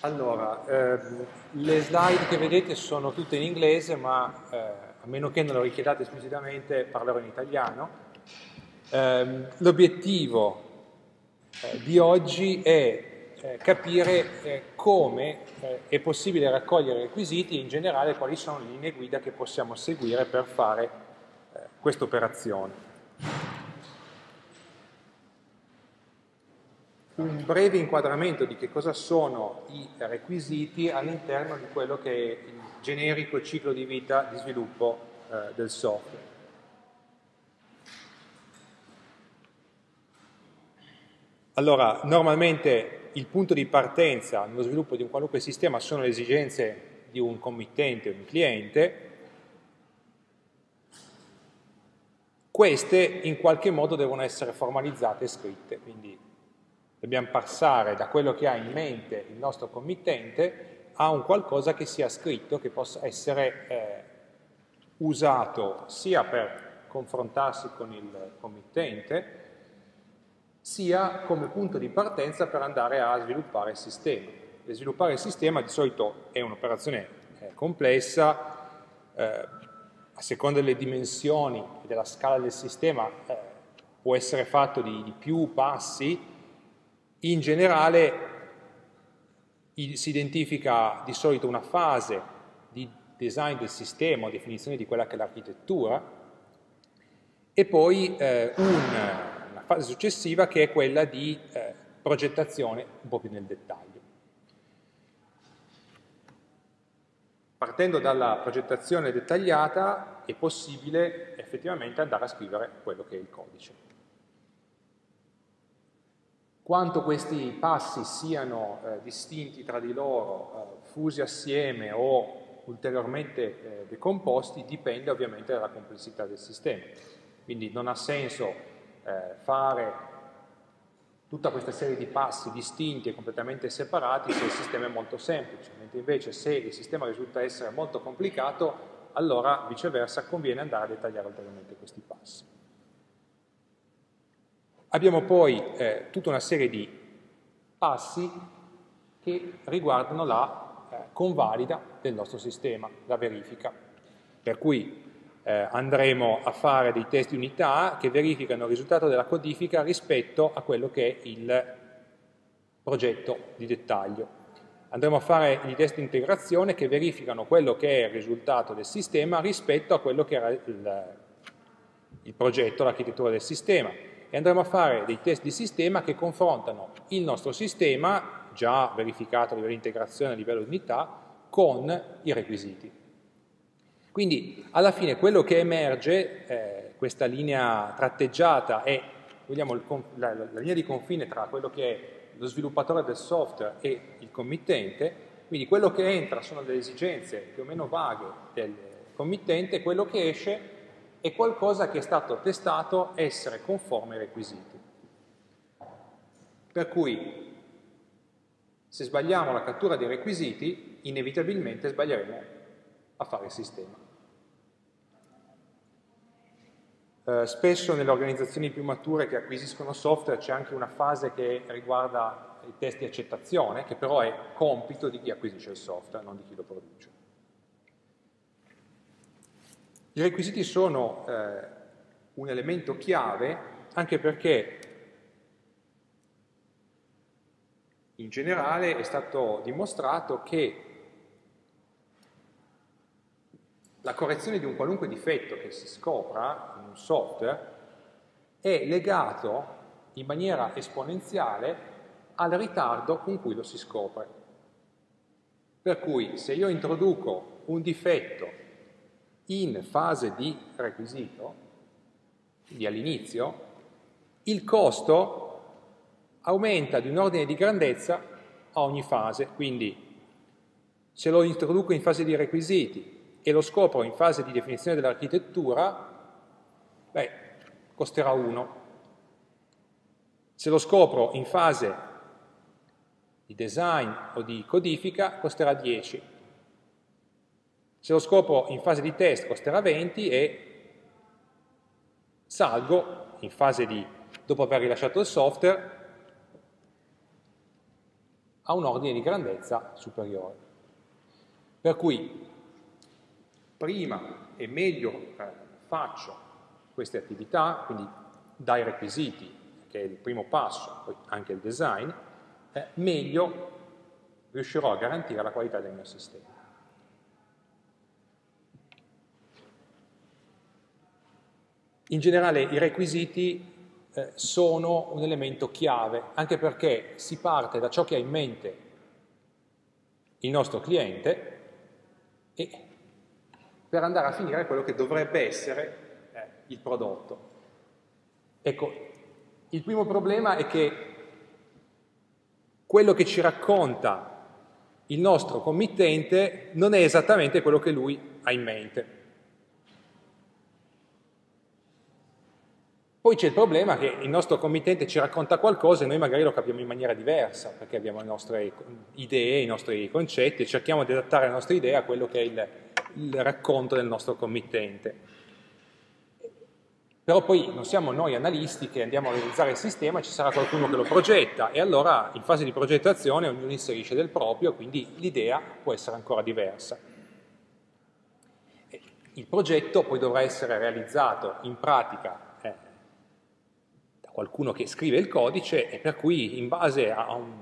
Allora, ehm, le slide che vedete sono tutte in inglese, ma eh, a meno che non lo richiedate esplicitamente parlerò in italiano. Eh, l'obiettivo eh, di oggi è eh, capire eh, come eh, è possibile raccogliere requisiti e in generale quali sono le linee guida che possiamo seguire per fare questa operazione. Un breve inquadramento di che cosa sono i requisiti all'interno di quello che è il generico ciclo di vita di sviluppo eh, del software. Allora, normalmente il punto di partenza nello sviluppo di un qualunque sistema sono le esigenze di un committente o un cliente, queste in qualche modo devono essere formalizzate e scritte, quindi dobbiamo passare da quello che ha in mente il nostro committente a un qualcosa che sia scritto, che possa essere eh, usato sia per confrontarsi con il committente, sia come punto di partenza per andare a sviluppare il sistema. E sviluppare il sistema di solito è un'operazione eh, complessa, eh, a seconda delle dimensioni e della scala del sistema eh, può essere fatto di, di, più passi, in generale si identifica di solito una fase di design del sistema o definizione di quella che è l'architettura e poi eh, un fase successiva che è quella di eh, progettazione un po' più nel dettaglio. Partendo dalla progettazione dettagliata è possibile effettivamente andare a scrivere quello che è il codice. Quanto questi passi siano eh, distinti tra di loro, eh, fusi assieme o ulteriormente eh, decomposti, dipende ovviamente dalla complessità del sistema. Quindi non ha senso eh, fare tutta questa serie di passi distinti e completamente separati se il sistema è molto semplice, mentre invece se il sistema risulta essere molto complicato, allora viceversa conviene andare a dettagliare ulteriormente questi passi. Abbiamo poi eh, tutta una serie di passi che riguardano la eh, convalida del nostro sistema, la verifica. Per cui eh, andremo a fare dei test di unità che verificano il risultato della codifica rispetto a quello che è il progetto di dettaglio. Andremo a fare i test di integrazione che verificano quello che è il risultato del sistema rispetto a quello che era il, il progetto, l'architettura del sistema. E andremo a fare dei test di sistema che confrontano il nostro sistema, già verificato a livello di integrazione a livello di unità, con i requisiti. Quindi alla fine quello che emerge, eh, questa linea tratteggiata è vogliamo, la, la, linea di confine tra quello che è lo sviluppatore del software e il committente, quindi quello che entra sono delle esigenze più o meno vaghe del committente, quello che esce è qualcosa che è stato testato essere conforme ai requisiti. Per cui se sbagliamo la cattura dei requisiti, inevitabilmente sbaglieremo a fare il sistema. Eh, spesso nelle organizzazioni più mature che acquisiscono software c'è anche una fase che riguarda i test di accettazione, che però è compito di chi acquisisce il software, non di chi lo produce. I requisiti sono eh, un elemento chiave anche perché in generale è stato dimostrato che la correzione di un qualunque difetto che si scopra in un software è legato in maniera esponenziale al ritardo con cui lo si scopre. Per cui se io introduco un difetto in fase di requisito, quindi all'inizio, il costo aumenta di un ordine di grandezza a ogni fase, quindi se lo introduco in fase di requisiti e lo scopro in fase di definizione dell'architettura, beh, costerà 1. Se lo scopro in fase di design o di codifica, costerà 10. Se lo scopro in fase di test, costerà 20 e salgo in fase di dopo aver rilasciato il software, ha un ordine di grandezza superiore. Per cui prima e meglio eh, faccio queste attività, quindi dai requisiti, che è il primo passo, poi anche il design, eh, meglio riuscirò a garantire la qualità del mio sistema. In generale i requisiti eh, sono un elemento chiave, anche perché si parte da ciò che ha in mente il nostro cliente e per andare a finire quello che dovrebbe essere eh, il prodotto. Ecco, il primo problema è che quello che ci racconta il nostro committente non è esattamente quello che lui ha in mente. Poi c'è il problema che il nostro committente ci racconta qualcosa e noi magari lo capiamo in maniera diversa, perché abbiamo le nostre idee, i nostri concetti e cerchiamo di adattare la nostra idea a quello che è il, il racconto del nostro committente. Però poi non siamo noi analisti che andiamo a realizzare il sistema, ci sarà qualcuno che lo progetta e allora in fase di progettazione ognuno inserisce del proprio, quindi l'idea può essere ancora diversa. Il progetto poi dovrà essere realizzato in pratica qualcuno che scrive il codice e per cui in base a un,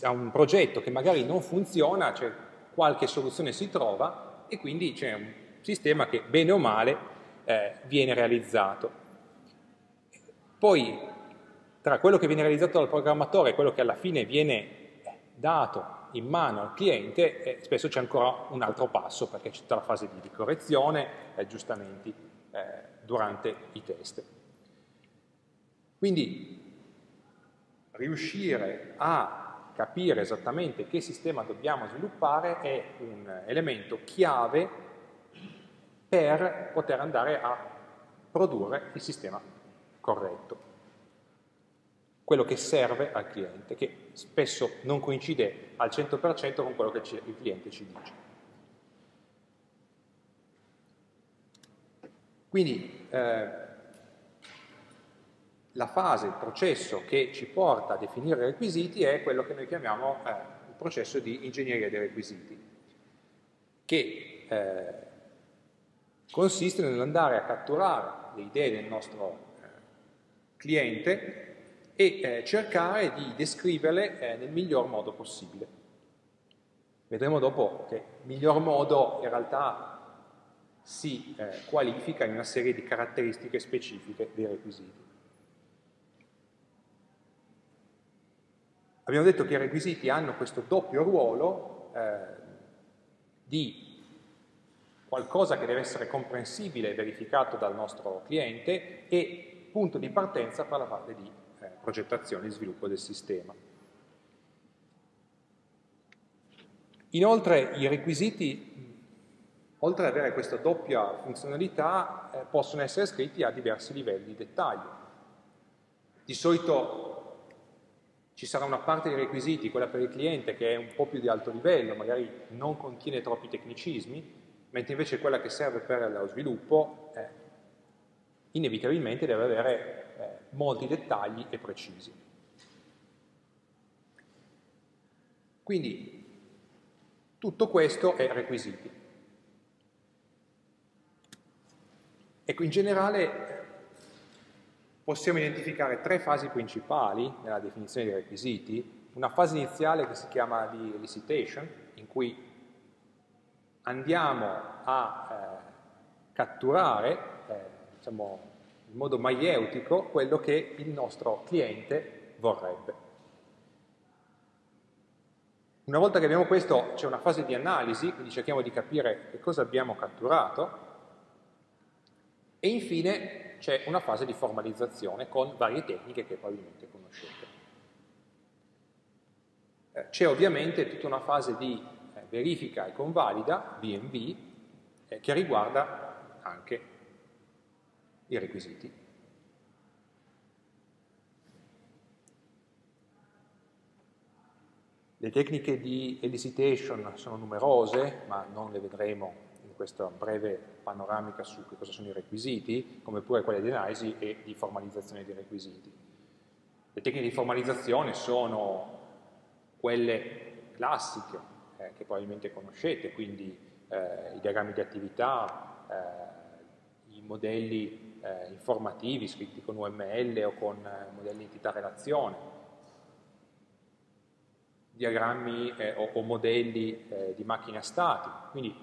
a un progetto che magari non funziona, cioè qualche soluzione si trova e quindi c'è un sistema che bene o male eh, viene realizzato. Poi tra quello che viene realizzato dal programmatore e quello che alla fine viene dato in mano al cliente, eh, spesso c'è ancora un altro passo perché c'è tutta la fase di, correzione e aggiustamenti eh, durante i test. Quindi riuscire a capire esattamente che sistema dobbiamo sviluppare è un elemento chiave per poter andare a produrre il sistema corretto, quello che serve al cliente, che spesso non coincide al 100% con quello che il cliente ci dice. Quindi eh, la fase, il processo che ci porta a definire i requisiti è quello che noi chiamiamo eh, il processo di ingegneria dei requisiti, che eh, consiste nell'andare a catturare le idee del nostro eh, cliente e eh, cercare di descriverle eh, nel miglior modo possibile. Vedremo dopo che miglior modo in realtà si qualifica in una serie di caratteristiche specifiche dei requisiti. Abbiamo detto che i requisiti hanno questo doppio ruolo eh, di qualcosa che deve essere comprensibile e verificato dal nostro cliente e punto di partenza per la fase di eh, progettazione e sviluppo del sistema. Inoltre i requisiti, oltre ad avere questa doppia funzionalità, eh, possono essere scritti a diversi livelli di dettaglio. Di solito ci sarà una parte dei requisiti, quella per il cliente, che è un po' più di alto livello, magari non contiene troppi tecnicismi, mentre invece quella che serve per lo sviluppo eh, inevitabilmente deve avere eh, molti dettagli e precisi. Quindi tutto questo è requisiti. Ecco, in generale possiamo identificare tre fasi principali nella definizione dei requisiti, una fase iniziale che si chiama di elicitation, in cui andiamo a eh, catturare eh, diciamo, in modo maieutico quello che il nostro cliente vorrebbe. Una volta che abbiamo questo c'è una fase di analisi, quindi cerchiamo di capire che cosa abbiamo catturato e infine c'è una fase di formalizzazione con varie tecniche che probabilmente conoscete. Eh, c'è ovviamente tutta una fase di eh, verifica e convalida, VMV, eh, che riguarda anche i requisiti. Le tecniche di elicitation sono numerose, ma non le vedremo questa breve panoramica su che cosa sono i requisiti, come pure quelle di analisi e di formalizzazione dei requisiti. Le tecniche di formalizzazione sono quelle classiche eh, che probabilmente conoscete, quindi eh, i diagrammi di attività, eh, i modelli eh, informativi scritti con UML o con eh, modelli entità-relazione, diagrammi eh, o, o, modelli eh, di macchine a stati. Quindi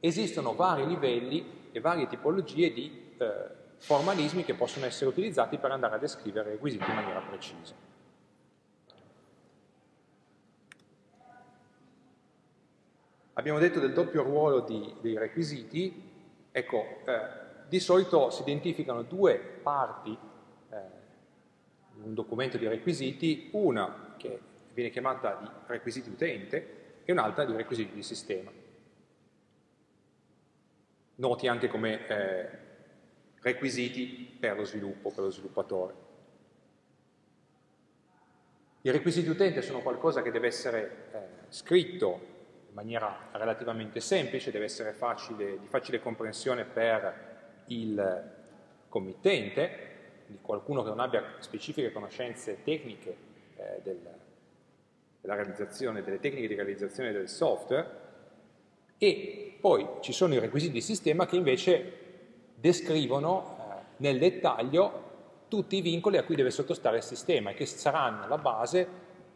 esistono vari livelli e varie tipologie di eh, formalismi che possono essere utilizzati per andare a descrivere requisiti in maniera precisa. Abbiamo detto del doppio ruolo di, dei requisiti, ecco, eh, di solito si identificano due parti eh, in un documento di requisiti, una che viene chiamata di requisiti utente e un'altra di requisiti di sistema. Noti anche come eh, requisiti per lo sviluppo, per lo sviluppatore. I requisiti utente sono qualcosa che deve essere eh, scritto in maniera relativamente semplice, deve essere facile, di facile comprensione per il committente, di qualcuno che non abbia specifiche conoscenze tecniche eh, del, della realizzazione, delle tecniche di realizzazione del software e poi ci sono i requisiti di sistema che invece descrivono eh, nel dettaglio tutti i vincoli a cui deve sottostare il sistema e che saranno la base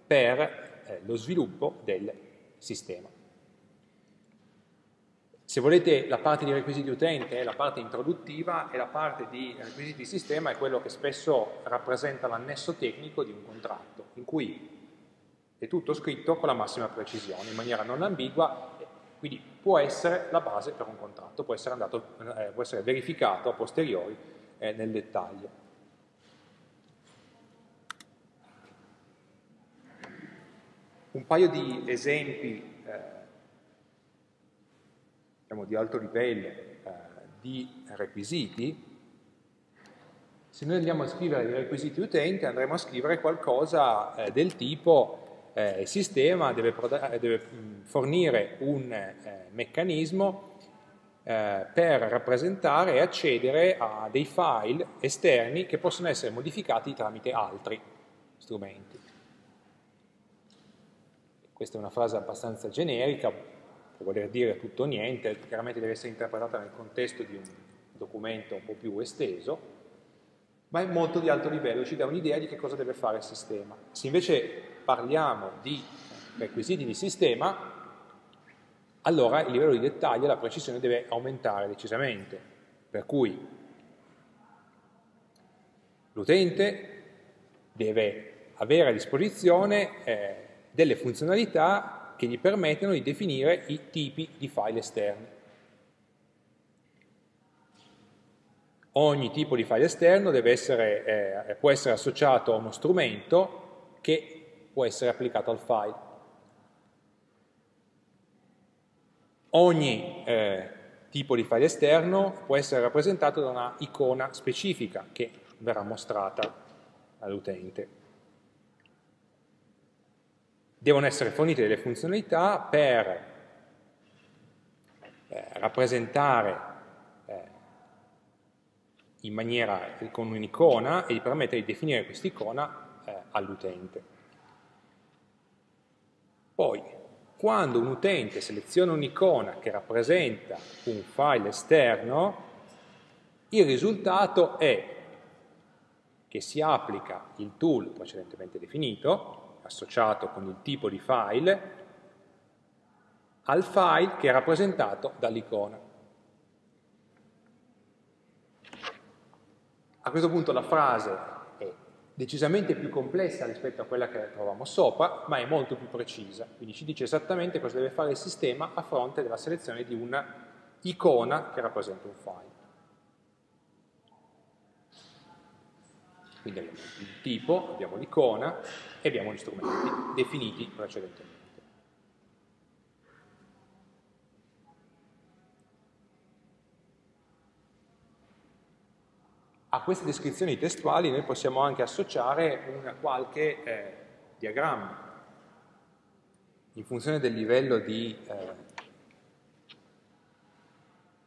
per eh, lo sviluppo del sistema. Se volete la parte di requisiti utente è la parte introduttiva e la parte di requisiti di sistema è quello che spesso rappresenta l'annesso tecnico di un contratto, in cui è tutto scritto con la massima precisione, in maniera non ambigua, quindi può essere la base per un contratto, può essere, andato, eh, può essere verificato a posteriori eh, nel dettaglio. Un paio di esempi eh, diciamo, di alto livello eh, di requisiti, se noi andiamo a scrivere i requisiti utenti andremo a scrivere qualcosa eh, del tipo eh, il sistema deve, deve fornire un eh, meccanismo eh, per rappresentare e accedere a dei file esterni che possono essere modificati tramite altri strumenti. Questa è una frase abbastanza generica, può voler dire tutto o niente, chiaramente deve essere interpretata nel contesto di un documento un po' più esteso, ma è molto di alto livello, ci dà un'idea di che cosa deve fare il sistema. Se invece parliamo di requisiti di sistema, allora il livello di dettaglio e la precisione deve aumentare decisamente, per cui l'utente deve avere a disposizione eh, delle funzionalità che gli permettono di definire i tipi di file esterni. Ogni tipo di file esterno essere, eh, può essere associato a uno strumento che può essere applicato al file. Ogni eh, tipo di file esterno può essere rappresentato da una icona specifica che verrà mostrata all'utente. Devono essere fornite delle funzionalità per eh, rappresentare eh, in maniera con un'icona e permettere di definire quest'icona eh, all'utente. Poi, quando un utente seleziona un'icona che rappresenta un file esterno, il risultato è che si applica il tool precedentemente definito, associato con il tipo di file, al file che è rappresentato dall'icona. A questo punto la frase decisamente più complessa rispetto a quella che trovavamo sopra, ma è molto più precisa, quindi ci dice esattamente cosa deve fare il sistema a fronte della selezione di una icona che rappresenta un file. Quindi abbiamo il tipo, abbiamo l'icona e abbiamo gli strumenti definiti precedentemente. A queste descrizioni testuali noi possiamo anche associare una qualche eh, diagramma. In funzione del livello di eh,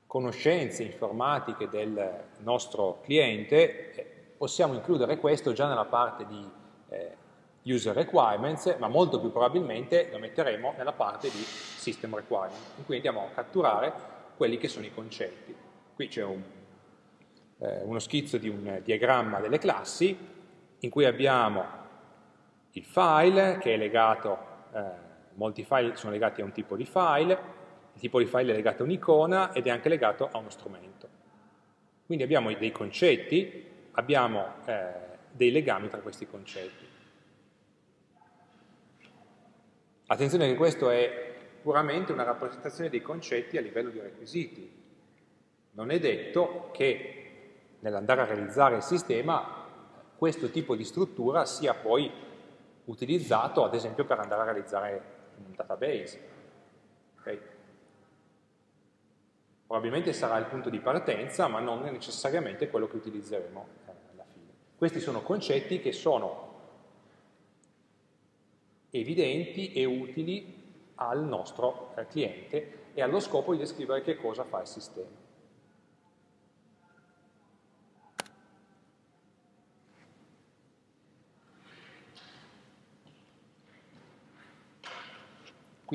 conoscenze informatiche del nostro cliente, eh, possiamo includere questo già nella parte di eh, user requirements, ma molto più probabilmente lo metteremo nella parte di system requirements, in cui andiamo a catturare quelli che sono i concetti. Qui c'è un, eh, uno schizzo di un diagramma delle classi, in cui abbiamo il file che è legato, eh, molti file sono legati a un tipo di file, il tipo di file è legato a un'icona ed è anche legato a uno strumento. Quindi abbiamo dei concetti, abbiamo eh, dei legami tra questi concetti. Attenzione che questo è puramente una rappresentazione dei concetti a livello di requisiti. Non è detto che nell'andare a realizzare il sistema questo tipo di struttura sia poi utilizzato ad esempio per andare a realizzare un database. Okay? Probabilmente sarà il punto di partenza, ma non necessariamente quello che utilizzeremo eh, alla fine. Questi sono concetti che sono evidenti e utili al nostro eh, cliente e allo scopo di descrivere che cosa fa il sistema.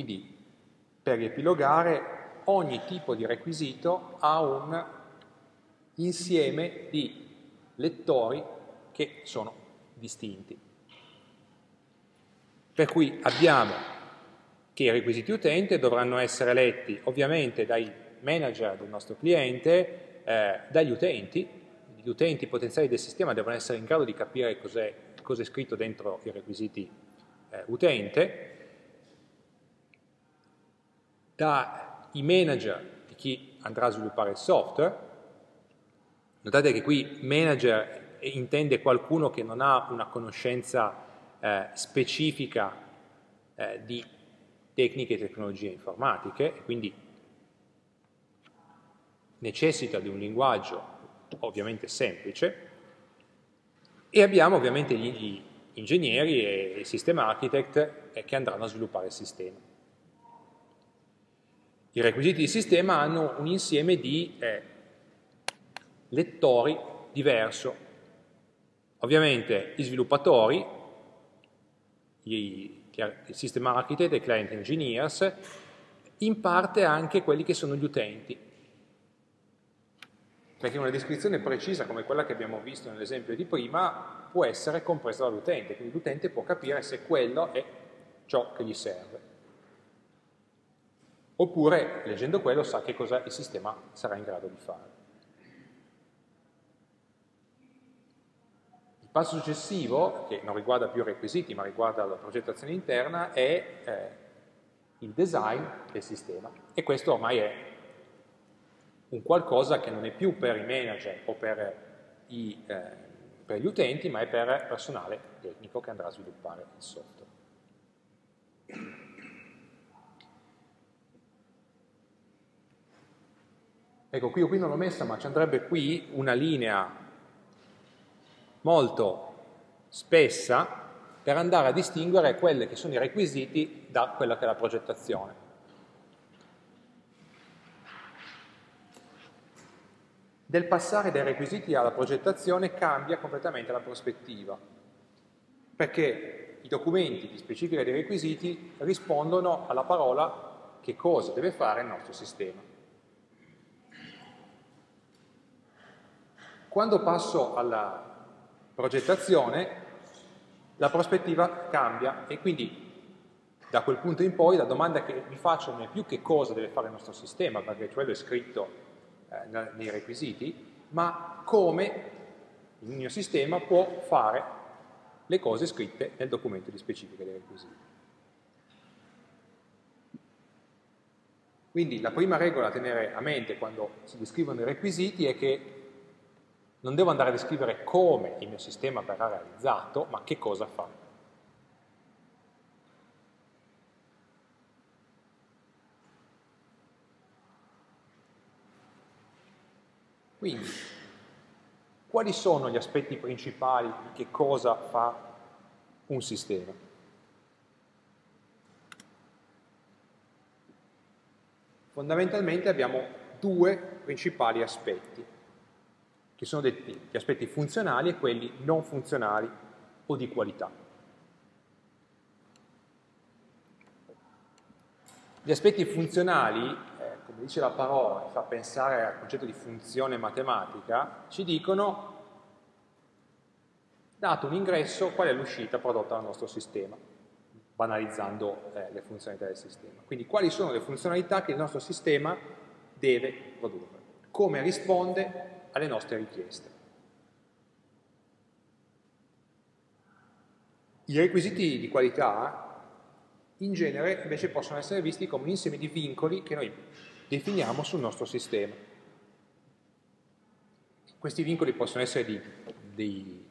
Quindi, per riepilogare, ogni tipo di requisito ha un insieme di lettori che sono distinti. Per cui abbiamo che i requisiti utente dovranno essere letti ovviamente dai manager del nostro cliente, eh, dagli utenti, gli utenti potenziali del sistema devono essere in grado di capire cosa è scritto dentro i requisiti eh, utente, dai manager di chi andrà a sviluppare il software. Notate che qui manager intende qualcuno che non ha una conoscenza eh, specifica eh, di tecniche e tecnologie informatiche, e quindi necessita di un linguaggio ovviamente semplice, e abbiamo ovviamente gli ingegneri e il sistema architect eh, che andranno a sviluppare il sistema. I requisiti di sistema hanno un insieme di eh, lettori diverso. Ovviamente gli sviluppatori, il system architect e i client engineers, in parte anche quelli che sono gli utenti. Perché una descrizione precisa come quella che abbiamo visto nell'esempio di prima può essere compresa dall'utente, quindi l'utente può capire se quello è ciò che gli serve oppure leggendo quello sa che cosa il sistema sarà in grado di fare. Il passo successivo, che non riguarda più i requisiti ma riguarda la progettazione interna, è eh, il design del sistema e questo ormai è un qualcosa che non è più per i manager o per, i, eh, per gli utenti ma è per personale tecnico che andrà a sviluppare il software. Ecco, qui qui non l'ho messa, ma ci andrebbe qui una linea molto spessa per andare a distinguere quelli che sono i requisiti da quella che è la progettazione. Del passare dai requisiti alla progettazione cambia completamente la prospettiva, perché i documenti di specifica dei requisiti rispondono alla parola che cosa deve fare il nostro sistema. Quando passo alla progettazione, la prospettiva cambia e quindi da quel punto in poi la domanda che mi faccio non è più che cosa deve fare il nostro sistema, perché quello è scritto eh, nei requisiti, ma come il mio sistema può fare le cose scritte nel documento di specifica dei requisiti. Quindi la prima regola da tenere a mente quando si descrivono i requisiti è che non devo andare a descrivere come il mio sistema verrà realizzato, ma che cosa fa. Quindi, quali sono gli aspetti principali di che cosa fa un sistema? Fondamentalmente abbiamo due principali aspetti che sono detti gli aspetti funzionali e quelli non funzionali o di qualità. Gli aspetti funzionali, eh, come dice la parola, che fa pensare al concetto di funzione matematica, ci dicono, dato un ingresso, qual è l'uscita prodotta dal nostro sistema, banalizzando eh, le funzionalità del sistema. Quindi quali sono le funzionalità che il nostro sistema deve produrre, come risponde alle nostre richieste. I requisiti di qualità in genere invece possono essere visti come un insieme di vincoli che noi definiamo sul nostro sistema. Questi vincoli possono essere di, di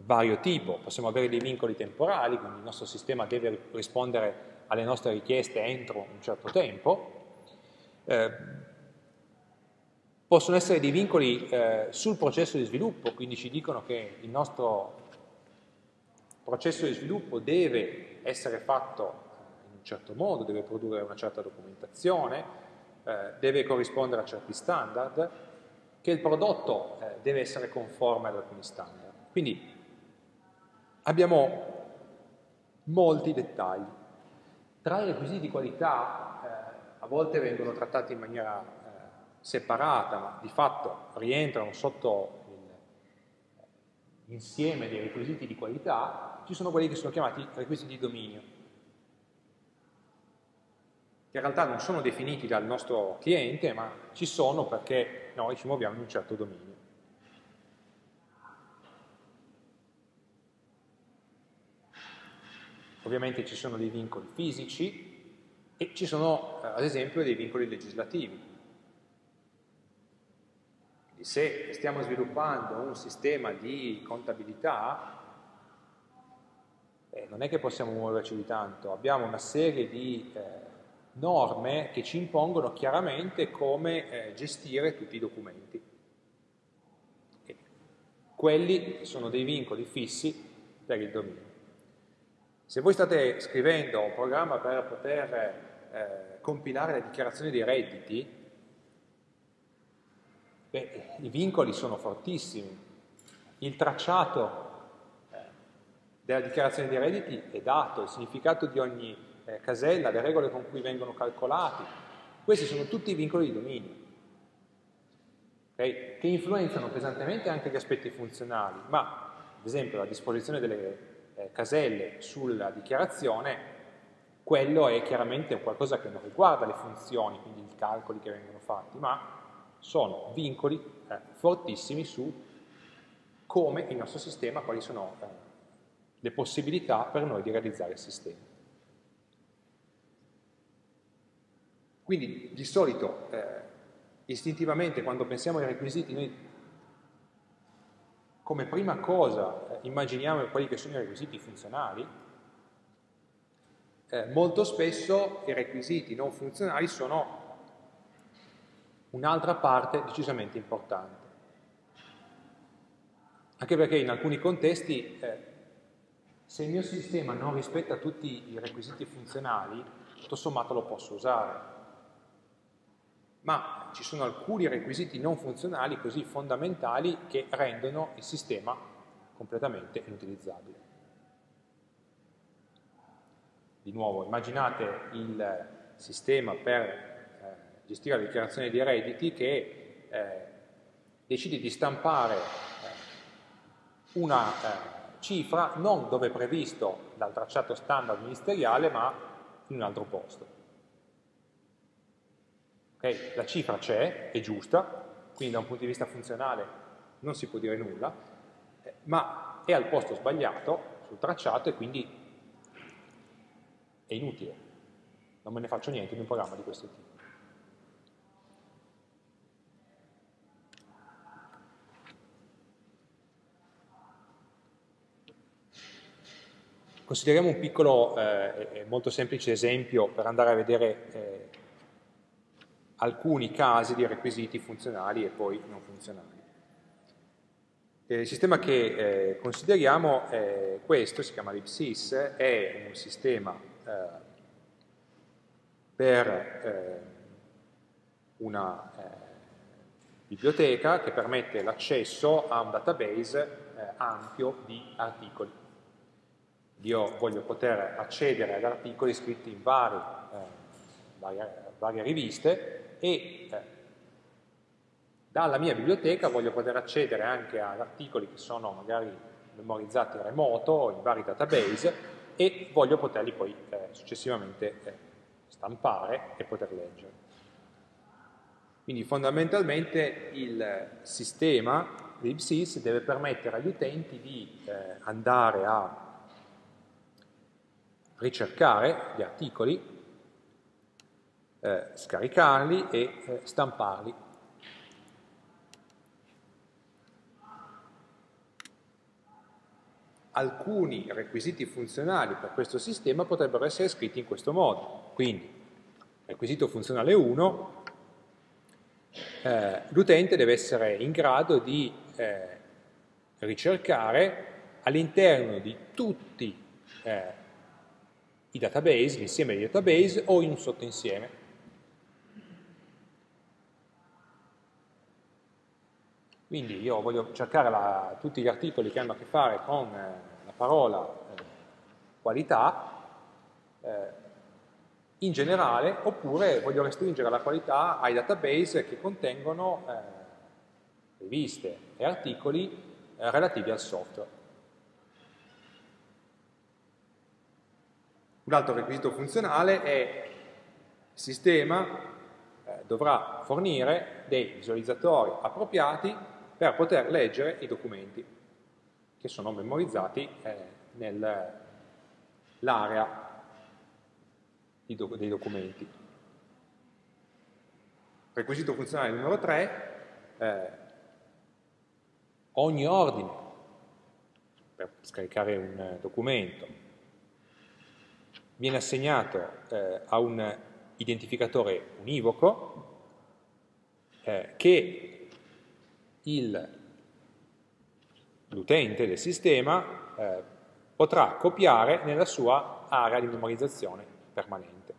vario tipo, possiamo avere dei vincoli temporali, quindi il nostro sistema deve rispondere alle nostre richieste entro un certo tempo, eh, possono essere dei vincoli eh, sul processo di sviluppo, quindi ci dicono che il nostro processo di sviluppo deve essere fatto in un certo modo, deve produrre una certa documentazione, eh, deve corrispondere a certi standard, che il prodotto eh, deve essere conforme ad alcuni standard. Quindi abbiamo molti dettagli. Tra i requisiti di qualità eh, a volte vengono trattati in maniera eh, separata, ma di fatto rientrano sotto l'insieme dei requisiti di qualità, ci sono quelli che sono chiamati requisiti di dominio, che in realtà non sono definiti dal nostro cliente, ma ci sono perché noi ci muoviamo in un certo dominio. Ovviamente ci sono dei vincoli fisici e ci sono, eh, ad esempio, dei vincoli legislativi. Quindi se stiamo sviluppando un sistema di contabilità, eh, non è che possiamo muoverci di tanto, abbiamo una serie di eh, norme che ci impongono chiaramente come eh, gestire tutti i documenti. E quelli sono dei vincoli fissi per il dominio. Se voi state scrivendo un programma per poter eh, compilare le dichiarazioni dei redditi, beh, i vincoli sono fortissimi. Il tracciato della dichiarazione dei redditi è dato, il significato di ogni eh, casella, le regole con cui vengono calcolati. Questi sono tutti i vincoli di dominio, okay? che influenzano pesantemente anche gli aspetti funzionali, ma ad esempio la disposizione delle eh, caselle sulla dichiarazione, quello è chiaramente qualcosa che non riguarda le funzioni, quindi i calcoli che vengono fatti, ma sono vincoli eh, fortissimi su come il nostro sistema, quali sono eh, le possibilità per noi di realizzare il sistema. Quindi di solito, eh, istintivamente, quando pensiamo ai requisiti, noi come prima cosa eh, immaginiamo quelli che sono i requisiti funzionali, eh, molto spesso i requisiti non funzionali sono un'altra parte decisamente importante. Anche perché in alcuni contesti eh, se il mio sistema non rispetta tutti i requisiti funzionali, tutto sommato lo posso usare. Ma ci sono alcuni requisiti non funzionali così fondamentali che rendono il sistema completamente inutilizzabile. Di nuovo, immaginate il sistema per gestire la dichiarazione dei redditi che eh, decide di stampare eh, una eh, cifra non dove è previsto dal tracciato standard ministeriale, ma in un altro posto. Okay? La cifra c'è, è giusta, quindi da un punto di vista funzionale non si può dire nulla, eh, ma è al posto sbagliato sul tracciato e quindi è inutile. Non me ne faccio niente in un programma di questo tipo. Consideriamo un piccolo eh, molto semplice esempio per andare a vedere eh, alcuni casi di requisiti funzionali e poi non funzionali. Eh, il sistema che eh, consideriamo è questo, si chiama LibSys, è un sistema eh, per eh, una biblioteca che permette l'accesso a un database eh, ampio di articoli. Io voglio poter accedere ad articoli scritti in vari, eh, varie, varie, riviste e eh, dalla mia biblioteca voglio poter accedere anche ad articoli che sono magari memorizzati a remoto in vari database e voglio poterli poi eh, successivamente eh, stampare e poter leggere. Quindi fondamentalmente il sistema libsys deve permettere agli utenti di eh, andare a ricercare gli articoli, eh, scaricarli e eh, stamparli. Alcuni requisiti funzionali per questo sistema potrebbero essere scritti in questo modo. Quindi, requisito funzionale 1 eh, l'utente deve essere in grado di eh, ricercare all'interno di tutti eh, i database, l'insieme dei database o in un sottoinsieme. Quindi io voglio cercare la, tutti gli articoli che hanno a che fare con eh, la parola eh, qualità, eh, in generale, oppure voglio restringere la qualità ai database che contengono eh, riviste e articoli eh, relativi al software. Un altro requisito funzionale è il sistema eh, dovrà fornire dei visualizzatori appropriati per poter leggere i documenti che sono memorizzati eh, nell'area dei documenti. Requisito funzionale numero 3, eh, ogni ordine per scaricare un documento viene assegnato eh, a un identificatore univoco eh, che l'utente del sistema eh, potrà copiare nella sua area di memorizzazione permanente.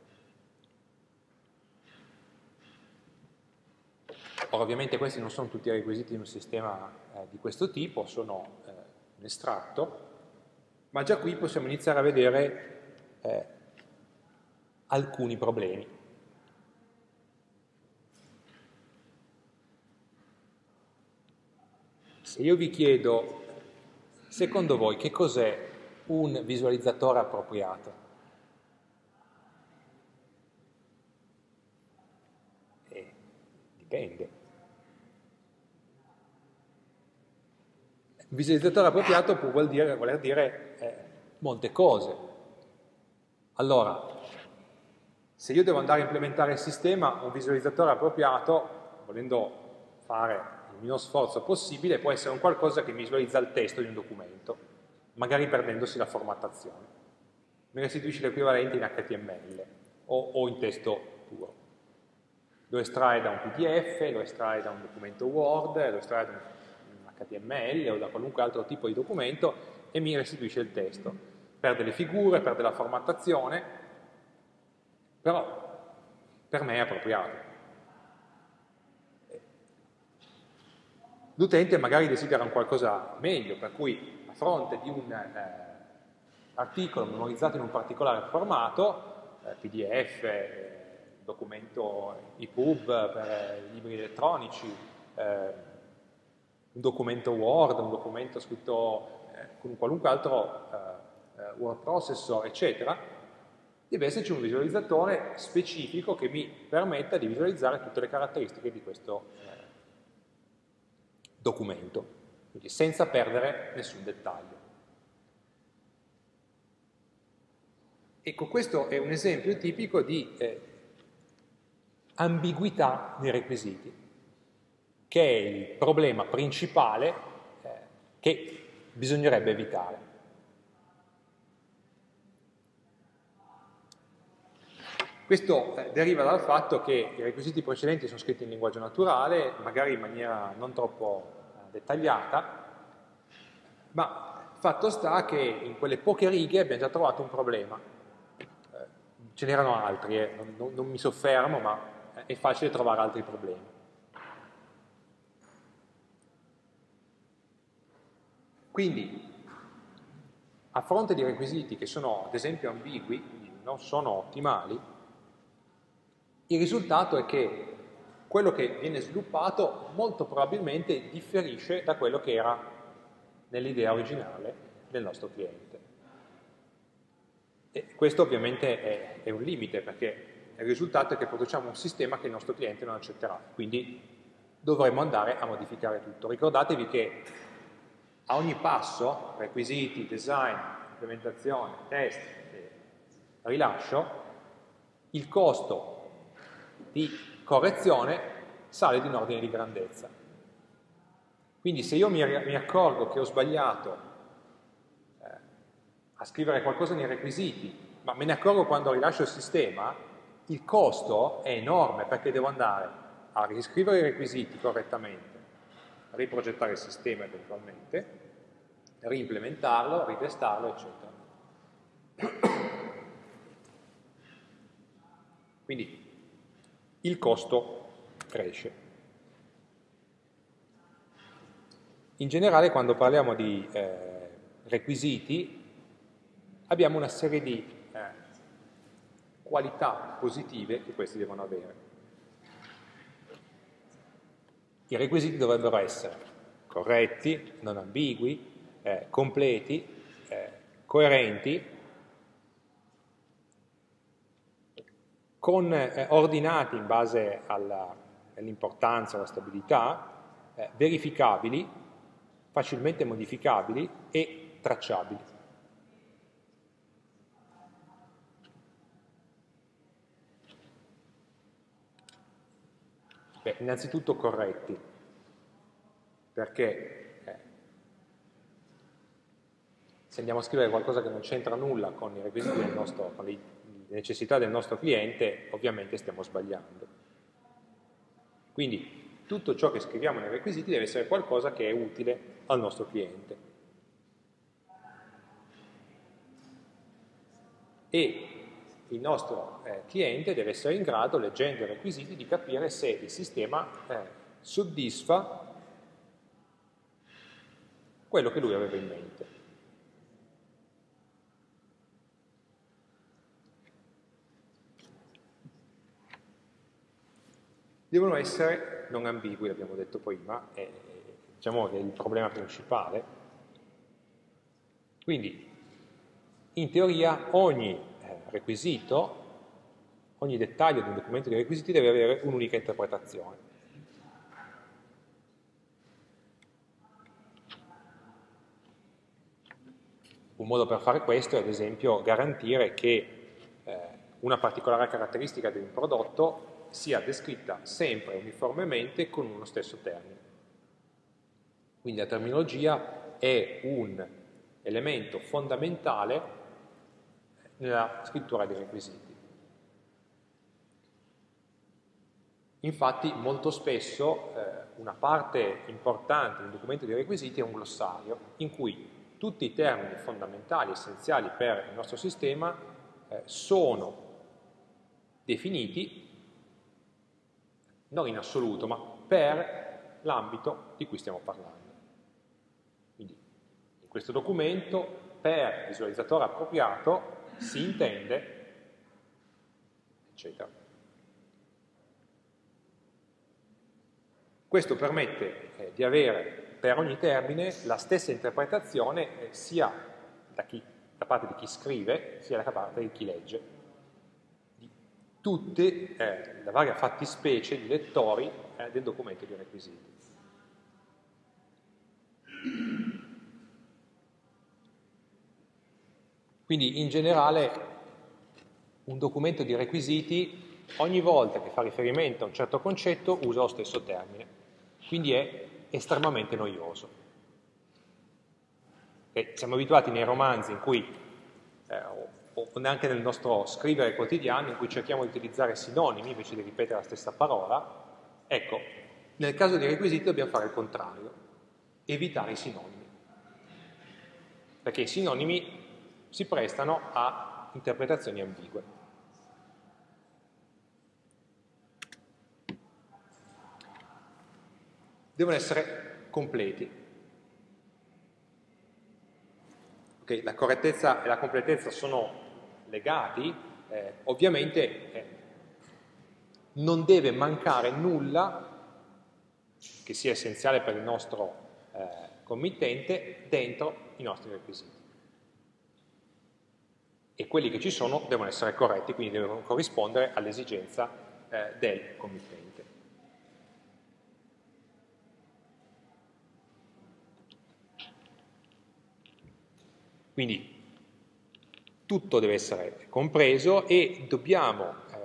Ora, ovviamente questi non sono tutti i requisiti di un sistema eh, di questo tipo, sono eh, un estratto, ma già qui possiamo iniziare a vedere eh, alcuni problemi. Se io vi chiedo, secondo voi, che cos'è un visualizzatore appropriato? Eh, dipende. Visualizzatore appropriato può vuol dire, voler dire eh, molte cose. Allora, se io devo andare a implementare il sistema, un visualizzatore appropriato, volendo fare il meno sforzo possibile, può essere un qualcosa che visualizza il testo di un documento, magari perdendosi la formattazione. Mi restituisce l'equivalente in HTML o, o in testo puro. Lo estrae da un PDF, lo estrae da un documento Word, lo estrae da un HTML o da qualunque altro tipo di documento e mi restituisce il testo. Perde le figure, perde la formattazione, però per me è appropriato. L'utente magari desidera un qualcosa meglio, per cui a fronte di un eh, articolo memorizzato in un particolare formato, eh, PDF, eh, documento EPUB per eh, libri elettronici, eh, un documento Word, un documento scritto eh, con un qualunque altro word processor, eccetera, deve esserci un visualizzatore specifico che mi permetta di visualizzare tutte le caratteristiche di questo eh, documento, quindi senza perdere nessun dettaglio. Ecco, questo è un esempio tipico di eh, ambiguità nei requisiti che è il problema principale eh, che bisognerebbe evitare. Questo eh, deriva dal fatto che i requisiti precedenti sono scritti in linguaggio naturale, magari in maniera non troppo eh, dettagliata, ma fatto sta che in quelle poche righe abbiamo già trovato un problema. Eh, ce n'erano altri, eh. non, non mi soffermo, ma è facile trovare altri problemi. Quindi, a fronte di requisiti che sono ad esempio ambigui, quindi non sono ottimali, il risultato è che quello che viene sviluppato molto probabilmente differisce da quello che era nell'idea originale del nostro cliente. E questo ovviamente è, è, un limite perché il risultato è che produciamo un sistema che il nostro cliente non accetterà, quindi dovremmo andare a modificare tutto. Ricordatevi che a ogni passo, requisiti, design, implementazione, test, rilascio, il costo di correzione sale di un ordine di grandezza. Quindi se io mi, mi accorgo che ho sbagliato eh, a scrivere qualcosa nei requisiti, ma me ne accorgo quando rilascio il sistema, il costo è enorme perché devo andare a riscrivere i requisiti correttamente, riprogettare il sistema eventualmente, reimplementarlo, ritestarlo, eccetera. Quindi il costo cresce. In generale quando parliamo di eh, requisiti abbiamo una serie di eh, qualità positive che questi devono avere. I requisiti dovrebbero essere corretti, non ambigui, eh, completi, eh, coerenti con, eh, ordinati in base all'importanza, alla stabilità, eh, verificabili, facilmente modificabili e tracciabili. Beh, innanzitutto corretti, perché eh, se andiamo a scrivere qualcosa che non c'entra nulla con i requisiti del nostro, con i necessità del nostro cliente, ovviamente stiamo sbagliando. Quindi tutto ciò che scriviamo nei requisiti deve essere qualcosa che è utile al nostro cliente. E il nostro eh, cliente deve essere in grado, leggendo i requisiti, di capire se il sistema eh, soddisfa quello che lui aveva in mente. Devono essere non ambigui, l'abbiamo detto prima, è, diciamo che è il problema principale. Quindi, in teoria, ogni eh, requisito, ogni dettaglio di un documento di requisiti deve avere un'unica interpretazione. Un modo per fare questo è, ad esempio, garantire che eh, una particolare caratteristica di un prodotto sia descritta sempre uniformemente con uno stesso termine. Quindi la terminologia è un elemento fondamentale nella scrittura dei requisiti. Infatti molto spesso eh, una parte importante di un documento di requisiti è un glossario in cui tutti i termini fondamentali, essenziali per il nostro sistema eh, sono definiti non in assoluto, ma per l'ambito di cui stiamo parlando. Quindi in questo documento per visualizzatore appropriato si intende, eccetera. Questo permette eh, di avere per ogni termine la stessa interpretazione eh, sia da, chi, da parte di chi scrive sia da parte di chi legge tutte eh, le varie fattispecie di lettori eh, del documento di requisiti. Quindi in generale un documento di requisiti ogni volta che fa riferimento a un certo concetto usa lo stesso termine, quindi è estremamente noioso. E siamo abituati nei romanzi in cui eh, o neanche nel nostro scrivere quotidiano in cui cerchiamo di utilizzare sinonimi invece di ripetere la stessa parola, ecco, nel caso dei requisiti dobbiamo fare il contrario, evitare i sinonimi. Perché i sinonimi si prestano a interpretazioni ambigue. Devono essere completi. okay, la correttezza e la completezza sono legati, eh, ovviamente eh, non deve mancare nulla che sia essenziale per il nostro eh, committente dentro i nostri requisiti. E quelli che ci sono devono essere corretti, quindi devono corrispondere all'esigenza eh, del committente. Quindi tutto deve essere compreso e dobbiamo eh,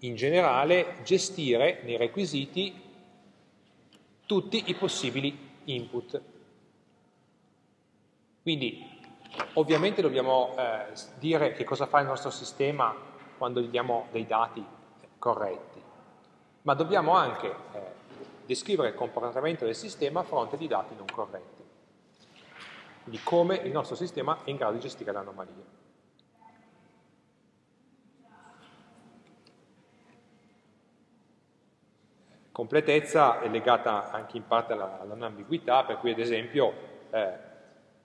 in generale gestire nei requisiti tutti i possibili input. Quindi ovviamente dobbiamo eh, dire che cosa fa il nostro sistema quando gli diamo dei dati corretti, ma dobbiamo anche eh, descrivere il comportamento del sistema a fronte di dati non corretti. Quindi come il nostro sistema è in grado di gestire l'anomalia. Completezza è legata anche in parte alla, alla non ambiguità, per cui ad esempio eh,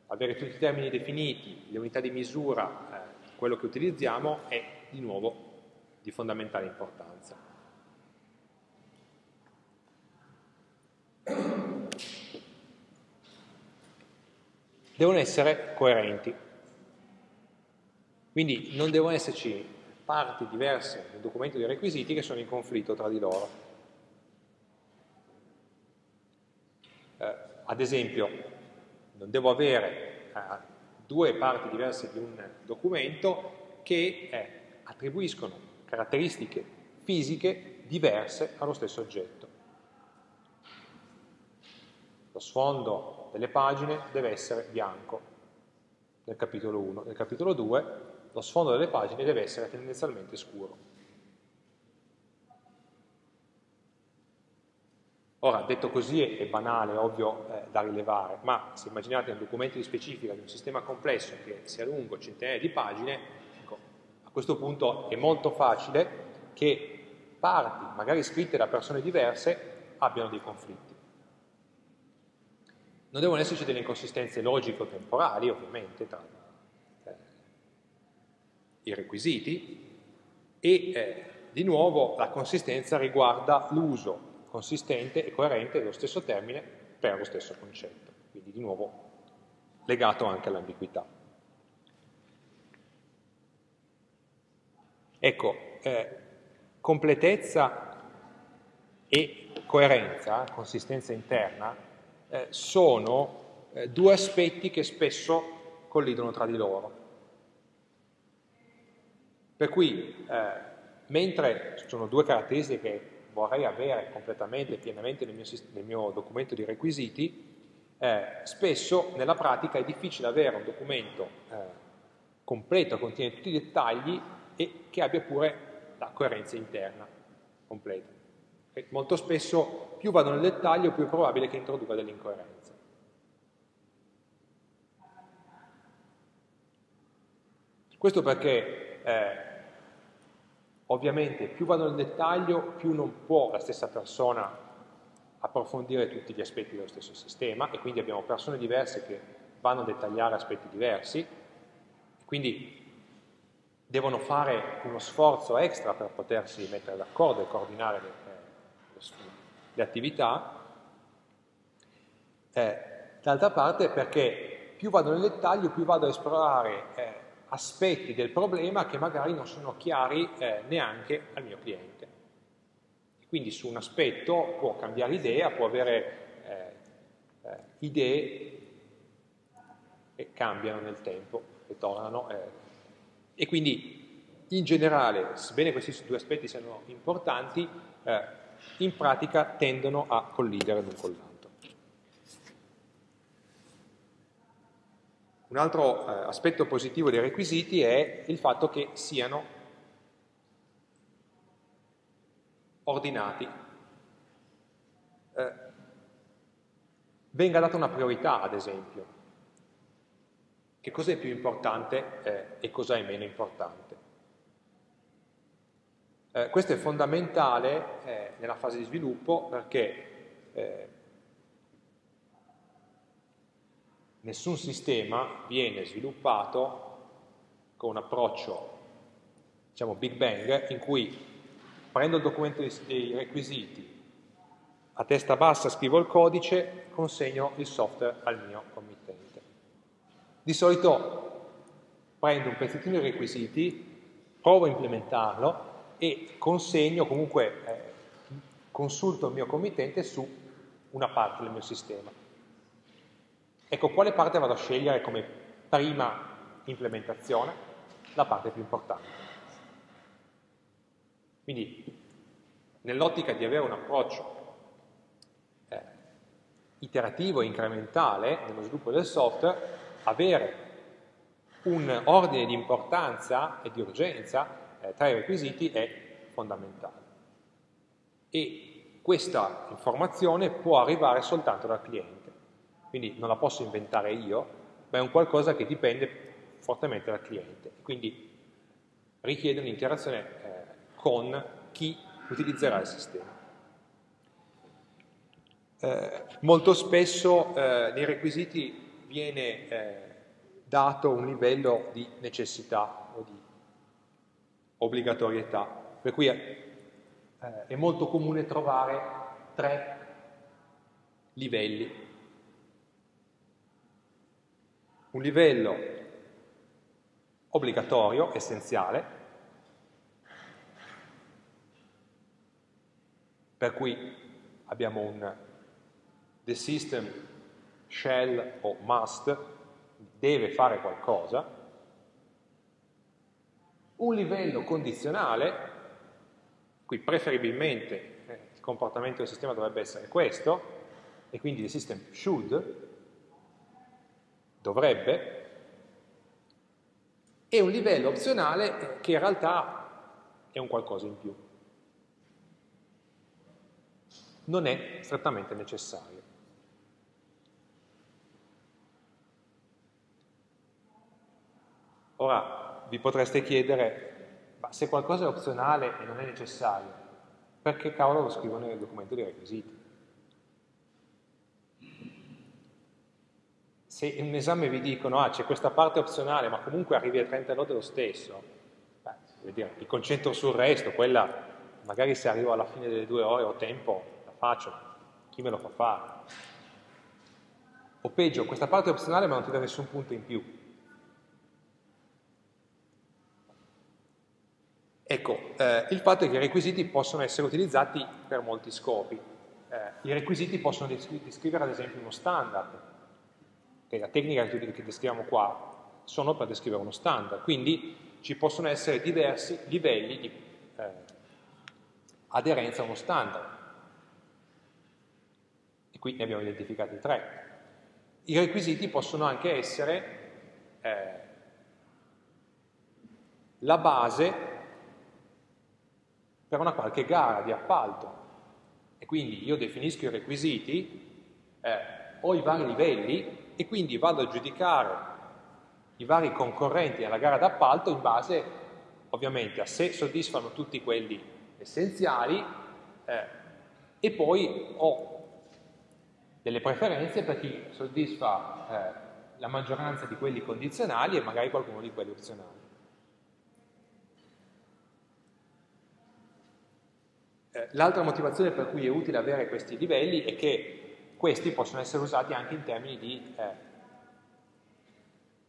avere tutti i termini definiti, le unità di misura, eh, quello che utilizziamo è di nuovo di fondamentale importanza. Devono essere coerenti, quindi non devono esserci parti diverse nel documento dei requisiti che sono in conflitto tra di loro. Eh, ad esempio, non devo avere eh, due parti diverse di un documento che eh, attribuiscono caratteristiche fisiche diverse allo stesso oggetto. Lo sfondo delle pagine deve essere bianco nel capitolo 1, nel capitolo 2 lo sfondo delle pagine deve essere tendenzialmente scuro. Ora, detto così è, banale, ovvio eh, da rilevare, ma se immaginate un documento di specifica di un sistema complesso che sia lungo centinaia di pagine, ecco, a questo punto è molto facile che parti, magari scritte da persone diverse, abbiano dei conflitti. Non devono esserci delle inconsistenze logico-temporali, ovviamente, tra eh, i requisiti, e eh, di nuovo la consistenza riguarda l'uso consistente e coerente dello stesso termine per lo stesso concetto, quindi di nuovo legato anche all'ambiguità. Ecco, eh, completezza e coerenza, consistenza interna, eh, sono eh, due aspetti che spesso collidono tra di loro. Per cui, eh, mentre sono due caratteristiche vorrei avere completamente, pienamente nel mio, nel mio documento di requisiti, eh, spesso nella pratica è difficile avere un documento eh, completo, contiene tutti i dettagli e che abbia pure la coerenza interna completa. E molto spesso più vado nel dettaglio più è probabile che introduca delle incoerenze. Questo perché eh, Ovviamente più vado nel dettaglio, più non può la stessa persona approfondire tutti gli aspetti dello stesso sistema e quindi abbiamo persone diverse che vanno a dettagliare aspetti diversi, quindi devono fare uno sforzo extra per potersi mettere d'accordo e coordinare le, le, le attività. Eh, D'altra parte perché più vado nel dettaglio, più vado a esplorare eh, aspetti del problema che magari non sono chiari eh, neanche al mio cliente. Quindi su un aspetto può cambiare idea, può avere eh, eh, idee che cambiano nel tempo e tornano. Eh. e quindi in generale, sebbene questi due aspetti siano importanti, eh, in pratica tendono a collidere l'un con l'altro. Un altro eh, aspetto positivo dei requisiti è il fatto che siano ordinati. Eh, venga data una priorità, ad esempio. Che cos'è più importante eh, e cosa è meno importante. Eh, questo è fondamentale eh, nella fase di sviluppo perché eh, nessun sistema viene sviluppato con un approccio, diciamo Big Bang, in cui prendo il documento dei requisiti, a testa bassa scrivo il codice, consegno il software al mio committente. Di solito prendo un pezzettino di requisiti, provo a implementarlo e consegno, comunque eh, consulto il mio committente su una parte del mio sistema. Ecco, quale parte vado a scegliere come prima implementazione? La parte più importante. Quindi, nell'ottica di avere un approccio eh, iterativo e incrementale nello sviluppo del software, avere un ordine di importanza e di urgenza eh, tra i requisiti è fondamentale. E questa informazione può arrivare soltanto dal cliente, quindi non la posso inventare io, ma è un qualcosa che dipende fortemente dal cliente, quindi richiede un'interazione eh, con chi utilizzerà il sistema. Eh, molto spesso eh, nei requisiti viene eh, dato un livello di necessità o di obbligatorietà, per cui eh, è molto comune trovare tre livelli. Un livello obbligatorio, essenziale, per cui abbiamo un the system shall o must deve fare qualcosa, un livello condizionale, qui preferibilmente eh, il comportamento del sistema dovrebbe essere questo, e quindi il system should, dovrebbe, e un livello opzionale che in realtà è un qualcosa in più. Non è strettamente necessario. Ora vi potreste chiedere, ma se qualcosa è opzionale e non è necessario, perché cavolo lo scrivo nel documento dei requisiti? Se in un esame vi dicono, ah c'è questa parte opzionale, ma comunque arrivi a 30 lode lo stesso, beh, dire, mi concentro sul resto, quella magari se arrivo alla fine delle due ore ho tempo, la faccio, chi me lo fa fare? O peggio, questa parte è opzionale ma non ti dà nessun punto in più. Ecco, eh, il fatto è che i requisiti possono essere utilizzati per molti scopi. Eh, I requisiti possono descrivere ad esempio uno standard, che la tecnica che descriviamo qua sono per descrivere uno standard, quindi ci possono essere diversi livelli di eh, aderenza a uno standard. E qui ne abbiamo identificati tre. I requisiti possono anche essere eh, la base per una qualche gara di appalto. E quindi io definisco i requisiti, eh, ho i vari livelli e quindi vado a giudicare i vari concorrenti alla gara d'appalto in base ovviamente a se soddisfano tutti quelli essenziali eh, e poi ho delle preferenze per chi soddisfa eh, la maggioranza di quelli condizionali e magari qualcuno di quelli opzionali. Eh, l'altra motivazione per cui è utile avere questi livelli è che questi possono essere usati anche in termini di eh,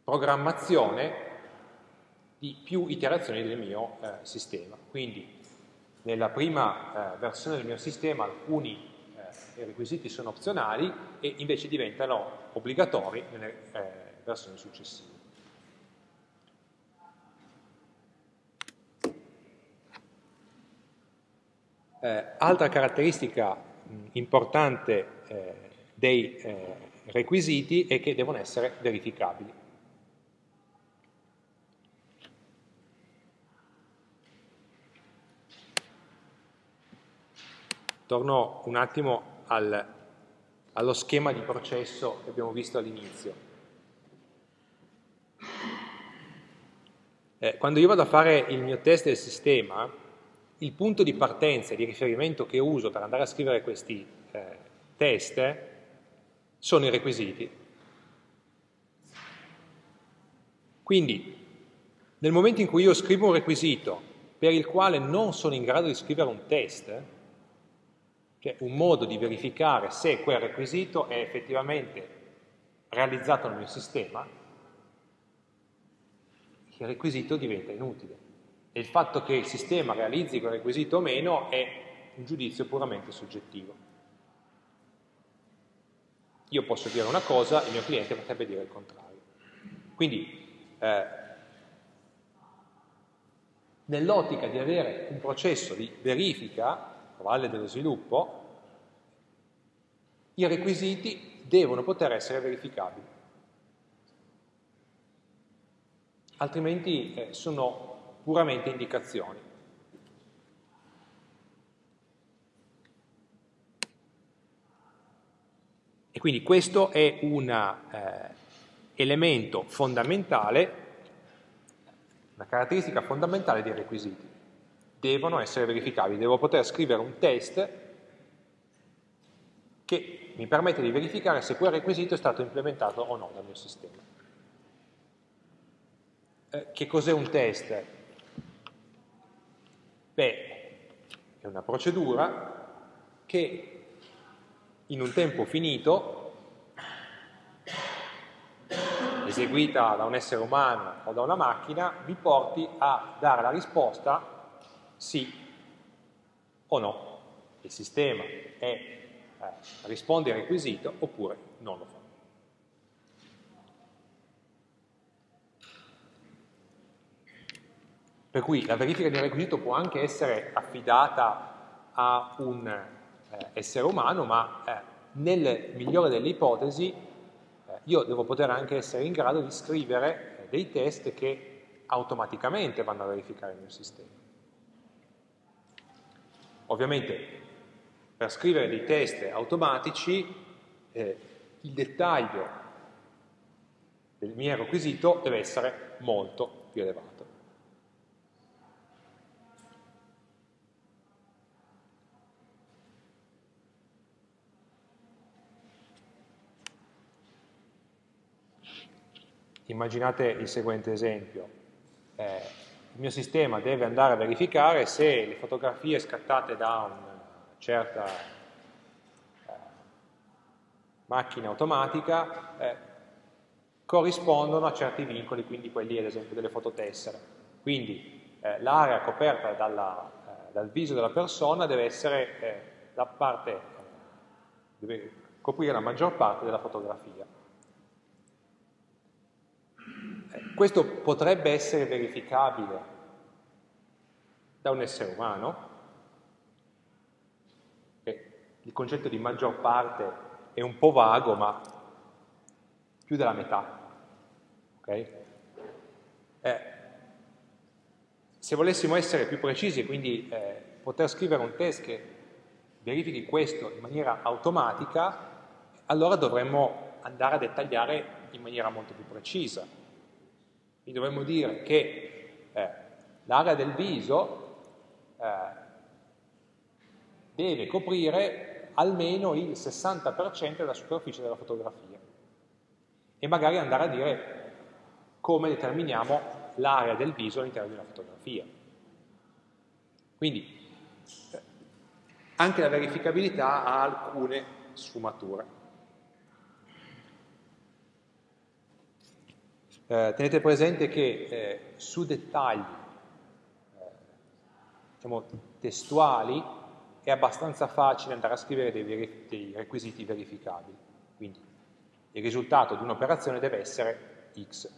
programmazione di più iterazioni del mio eh, sistema. Quindi nella prima eh, versione del mio sistema alcuni eh, requisiti sono opzionali e invece diventano obbligatori nelle eh, versioni successive. Eh, altra caratteristica importante eh, dei eh, requisiti è che devono essere verificabili. Torno un attimo al, allo schema di processo che abbiamo visto all'inizio. Eh, quando io vado a fare il mio test del sistema, il punto di partenza e di riferimento che uso per andare a scrivere questi eh, test sono i requisiti. Quindi, nel momento in cui io scrivo un requisito per il quale non sono in grado di scrivere un test, cioè un modo di verificare se quel requisito è effettivamente realizzato nel mio sistema, il requisito diventa inutile. E il fatto che il sistema realizzi quel requisito o meno è un giudizio puramente soggettivo. Io posso dire una cosa, il mio cliente potrebbe dire il contrario. Quindi, eh, nell'ottica di avere un processo di verifica, valle dello sviluppo, i requisiti devono poter essere verificabili. Altrimenti eh, sono puramente indicazioni. Quindi questo è un eh, elemento fondamentale, una caratteristica fondamentale dei requisiti. Devono essere verificabili, devo poter scrivere un test che mi permette di verificare se quel requisito è stato implementato o no dal mio sistema. Eh, che cos'è un test? Beh, è una procedura che in un tempo finito, eseguita da un essere umano o da una macchina, vi porti a dare la risposta sì o no. Il sistema è eh, risponde al requisito oppure non lo fa. Per cui la verifica del requisito può anche essere affidata a un essere umano, ma eh, nel migliore delle ipotesi eh, io devo poter anche essere in grado di scrivere eh, dei test che automaticamente vanno a verificare il mio sistema. Ovviamente per scrivere dei test automatici eh, il dettaglio del mio requisito deve essere molto più elevato. Immaginate il seguente esempio. Eh, il mio sistema deve andare a verificare se le fotografie scattate da un certa eh, macchina automatica eh, corrispondono a certi vincoli, quindi quelli ad esempio delle fototessere. Quindi eh, l'area coperta dalla, eh, dal viso della persona deve essere eh, la parte, deve coprire la maggior parte della fotografia. Eh, questo potrebbe essere verificabile da un essere umano, il concetto di maggior parte è un po' vago, ma più della metà. Okay? Eh, se volessimo essere più precisi e quindi eh, poter scrivere un test che verifichi questo in maniera automatica, allora dovremmo andare a dettagliare in maniera molto più precisa. Quindi dovremmo dire che eh, l'area del viso eh, deve coprire almeno il 60% della superficie della fotografia e magari andare a dire come determiniamo l'area del viso all'interno di una fotografia. Quindi anche la verificabilità ha alcune sfumature. Eh, tenete presente che eh, su dettagli eh, diciamo, testuali è abbastanza facile andare a scrivere dei, dei requisiti verificabili. Quindi il risultato di un'operazione deve essere x.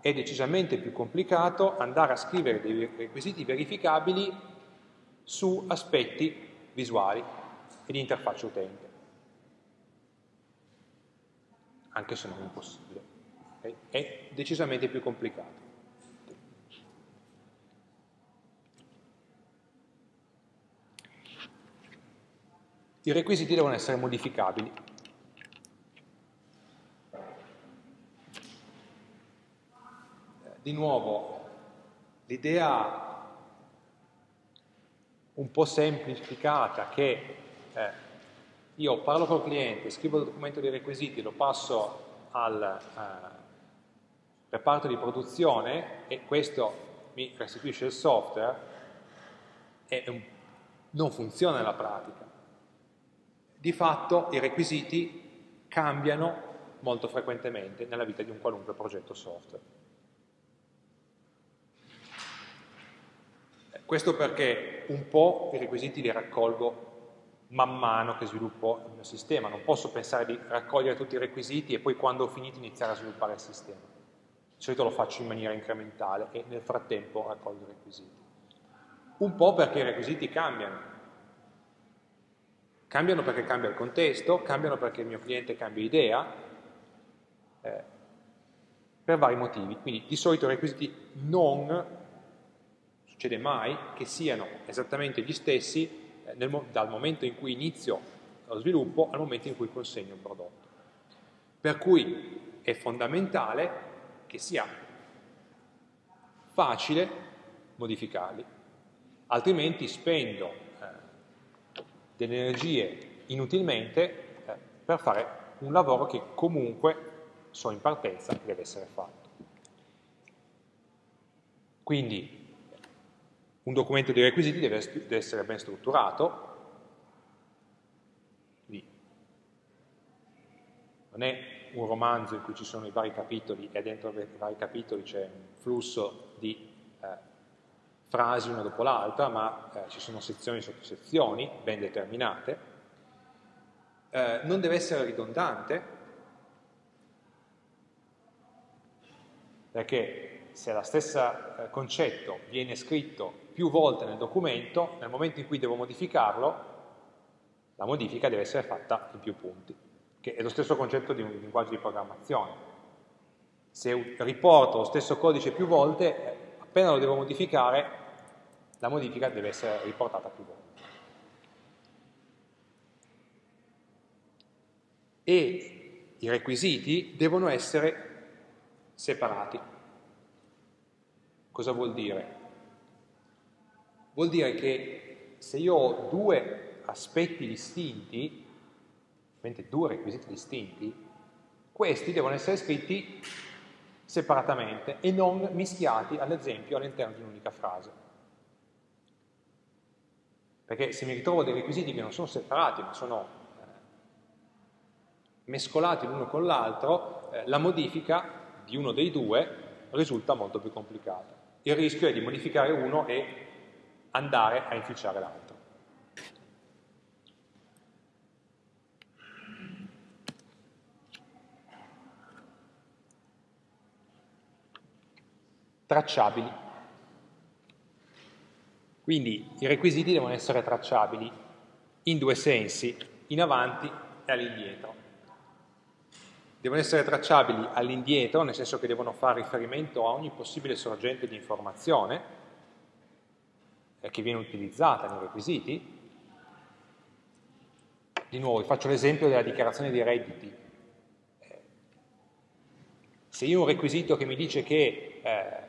È decisamente più complicato andare a scrivere dei requisiti verificabili su aspetti visuali e di interfaccia utente. Anche se non impossibile. È decisamente più complicato. i requisiti devono essere modificabili. Di nuovo, l'idea un po' semplificata che eh, io parlo col cliente, scrivo il documento dei requisiti, lo passo al, eh, reparto di produzione, e questo mi restituisce il software, un, non funziona nella pratica. Di fatto i requisiti cambiano molto frequentemente nella vita di un qualunque progetto software. Questo perché un po' i requisiti li raccolgo man mano che sviluppo il mio sistema, non posso pensare di raccogliere tutti i requisiti e poi quando ho finito iniziare a sviluppare il sistema. Di solito lo faccio in maniera incrementale e nel frattempo raccolgo i requisiti. Un po' perché i requisiti cambiano. Cambiano perché cambia il contesto, cambiano perché il mio cliente cambia idea, eh, per vari motivi. Quindi di solito i requisiti non succede mai che siano esattamente gli stessi eh, nel, dal momento in cui inizio lo sviluppo al momento in cui consegno il prodotto. Per cui è fondamentale che sia facile modificarli, altrimenti spendo eh, delle energie inutilmente eh, per fare un lavoro che comunque so in partenza deve essere fatto. Quindi un documento di requisiti deve, deve essere ben strutturato, non è un romanzo in cui ci sono i vari capitoli e dentro i vari capitoli c'è un flusso di eh, frasi una dopo l'altra, ma eh, ci sono sezioni sotto sezioni ben determinate. Eh, non deve essere ridondante, perché se lo stesso eh, concetto viene scritto più volte nel documento, nel momento in cui devo modificarlo, la modifica deve essere fatta in più punti, che è lo stesso concetto di un linguaggio di programmazione. Se riporto lo stesso codice più volte, appena lo devo modificare, la modifica deve essere riportata più volte. E i requisiti devono essere separati. Cosa vuol dire? Vuol dire che se io ho due aspetti distinti, due requisiti distinti, questi devono essere scritti separatamente e non mischiati, ad esempio, all'interno di un'unica frase. Perché se mi ritrovo dei requisiti che non sono separati, ma sono eh, mescolati l'uno con l'altro, eh, la modifica di uno dei due risulta molto più complicata. Il rischio è di modificare uno e andare a inficiare l'altro. Tracciabili. Quindi i requisiti devono essere tracciabili in due sensi, in avanti e all'indietro. Devono essere tracciabili all'indietro, nel senso che devono fare riferimento a ogni possibile sorgente di informazione, eh, che viene utilizzata nei requisiti. Di nuovo, faccio l'esempio della dichiarazione dei redditi. Eh, se io ho un requisito che mi dice che eh,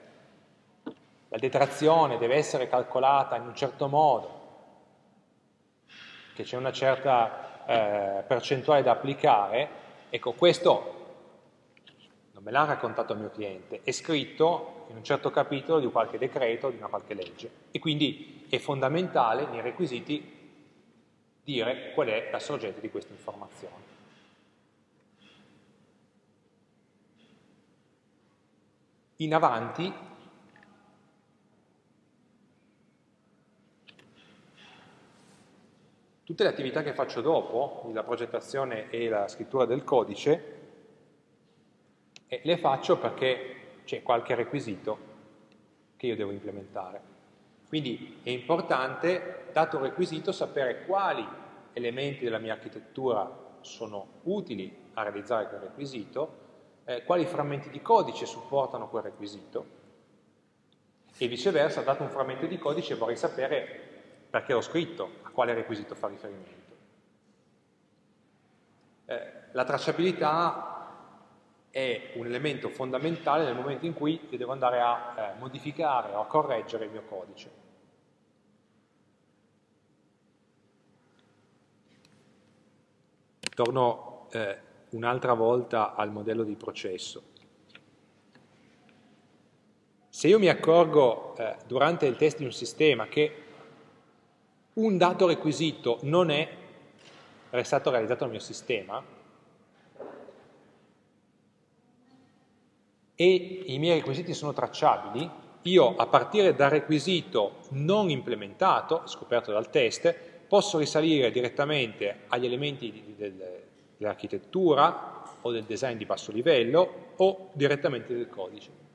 la detrazione deve essere calcolata in un certo modo, che c'è una certa eh, percentuale da applicare, ecco, questo non me l'ha raccontato il mio cliente, è scritto in un certo capitolo di qualche decreto, di una qualche legge. E quindi è fondamentale nei requisiti dire qual è la sorgente di questa informazione. In avanti tutte le attività che faccio dopo, la progettazione e la scrittura del codice, e le faccio perché c'è qualche requisito che io devo implementare. Quindi è importante, dato un requisito, sapere quali elementi della mia architettura sono utili a realizzare quel requisito, eh, quali frammenti di codice supportano quel requisito e viceversa, dato un frammento di codice vorrei sapere perché l'ho scritto, a quale requisito fa riferimento. Eh, la tracciabilità è un elemento fondamentale nel momento in cui io devo andare a eh, modificare o a correggere il mio codice. Torno eh, un'altra volta al modello di processo. Se io mi accorgo eh, durante il test di un sistema che un dato requisito non è stato realizzato nel mio sistema e i miei requisiti sono tracciabili, io a partire dal requisito non implementato, scoperto dal test, posso risalire direttamente agli elementi dell'architettura o del design di basso livello o direttamente del codice.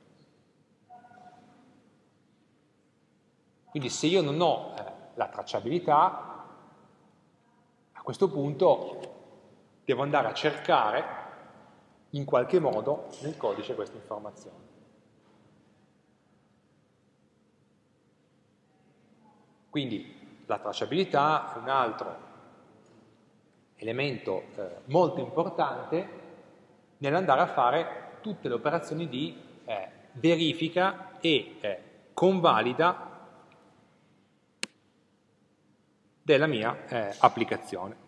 Quindi se io non ho eh, la tracciabilità, a questo punto devo andare a cercare in qualche modo nel codice questa informazione. Quindi la tracciabilità è un altro elemento eh, molto importante nell'andare a fare tutte le operazioni di eh, verifica e eh, convalida della mia eh, applicazione.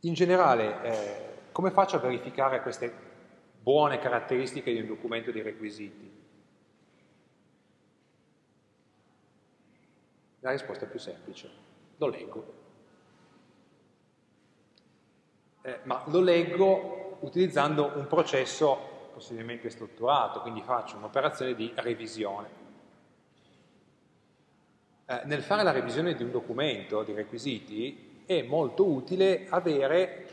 In generale, eh, come faccio a verificare queste buone caratteristiche di un documento di requisiti? La risposta è più semplice, lo leggo eh, ma lo leggo utilizzando un processo possibilmente strutturato, quindi faccio un'operazione di revisione. Eh, nel fare la revisione di un documento, di requisiti, è molto utile avere